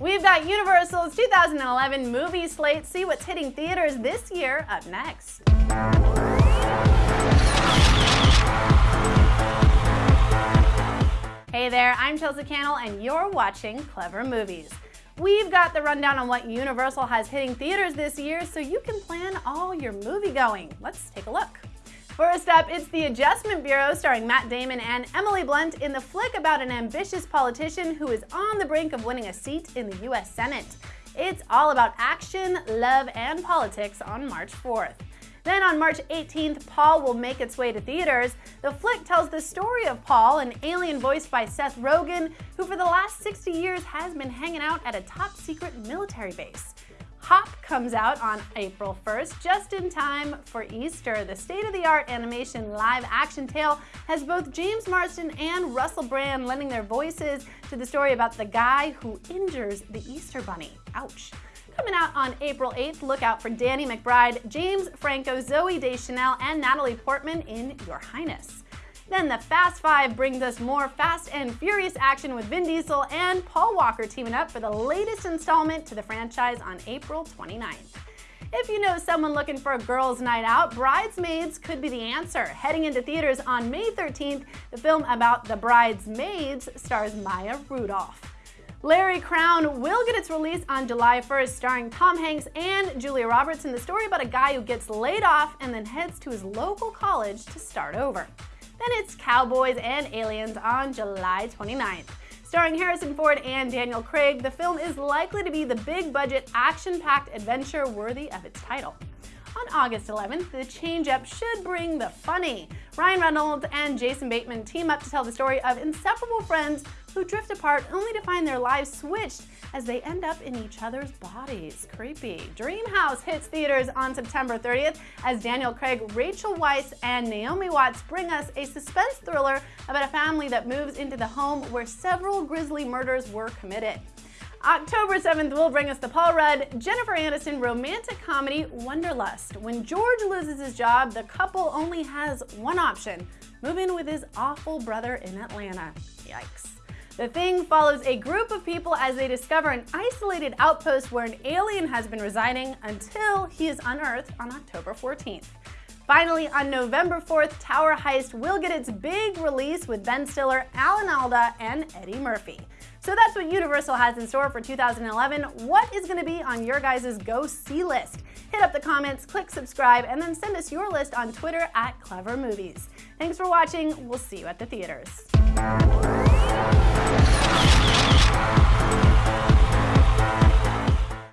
We've got Universal's 2011 movie slate. See what's hitting theaters this year up next. Hey there, I'm Chelsea Cannell and you're watching Clevver Movies. We've got the rundown on what Universal has hitting theaters this year so you can plan all your movie going. Let's take a look. First up, it's The Adjustment Bureau starring Matt Damon and Emily Blunt in the flick about an ambitious politician who is on the brink of winning a seat in the US Senate. It's all about action, love, and politics on March 4th. Then on March 18th, Paul will make its way to theaters. The flick tells the story of Paul, an alien voiced by Seth Rogen, who for the last 60 years has been hanging out at a top secret military base. Hop comes out on April 1st, just in time for Easter. The state-of-the-art animation live-action tale has both James Marsden and Russell Brand lending their voices to the story about the guy who injures the Easter Bunny. Ouch. Coming out on April 8th, look out for Danny McBride, James Franco, Zooey Deschanel, and Natalie Portman in Your Highness. Then the Fast Five brings us more Fast and Furious action with Vin Diesel and Paul Walker teaming up for the latest installment to the franchise on April 29th. If you know someone looking for a girls' night out, Bridesmaids could be the answer. Heading into theaters on May 13th, the film about the bridesmaids stars Maya Rudolph. Larry Crowne will get its release on July 1st, starring Tom Hanks and Julia Roberts in the story about a guy who gets laid off and then heads to his local college to start over. Then it's Cowboys and Aliens on July 29th. Starring Harrison Ford and Daniel Craig, the film is likely to be the big-budget, action-packed adventure worthy of its title. On August 11th, the change-up should bring the funny. Ryan Reynolds and Jason Bateman team up to tell the story of inseparable friends who drift apart only to find their lives switched as they end up in each other's bodies. Creepy. Dreamhouse hits theaters on September 30th as Daniel Craig, Rachel Weisz, and Naomi Watts bring us a suspense thriller about a family that moves into the home where several grisly murders were committed. October 7th will bring us the Paul Rudd, Jennifer Aniston romantic comedy Wanderlust. When George loses his job, the couple only has one option, move in with his awful brother in Atlanta. Yikes. The Thing follows a group of people as they discover an isolated outpost where an alien has been residing until he is unearthed on October 14th. Finally, on November 4th, Tower Heist will get its big release with Ben Stiller, Alan Alda, and Eddie Murphy. So that's what Universal has in store for 2011. What is going to be on your guys' go see list? Hit up the comments, click subscribe, and then send us your list on Twitter at Clevver Movies. Thanks for watching. We'll see you at the theaters.